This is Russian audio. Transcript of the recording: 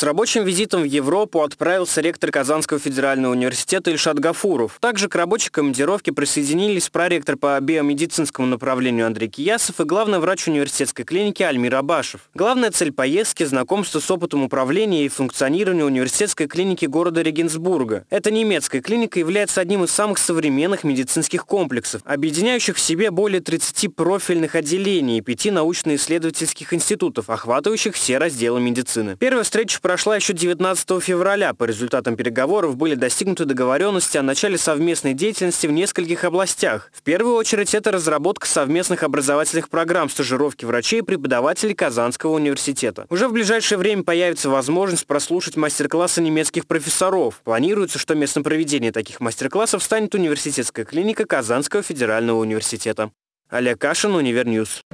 С рабочим визитом в Европу отправился ректор Казанского федерального университета Ильшат Гафуров. Также к рабочей командировке присоединились проректор по биомедицинскому направлению Андрей Киясов и главный врач университетской клиники Альмир Абашев. Главная цель поездки – знакомство с опытом управления и функционирования университетской клиники города Регенсбурга. Эта немецкая клиника является одним из самых современных медицинских комплексов, объединяющих в себе более 30 профильных отделений и пяти научно-исследовательских институтов, охватывающих все разделы медицины. Первая встреча прошла еще 19 февраля. По результатам переговоров были достигнуты договоренности о начале совместной деятельности в нескольких областях. В первую очередь это разработка совместных образовательных программ стажировки врачей и преподавателей Казанского университета. Уже в ближайшее время появится возможность прослушать мастер-классы немецких профессоров. Планируется, что местом проведения таких мастер-классов станет университетская клиника Казанского федерального университета. Олег Кашин, Univer News.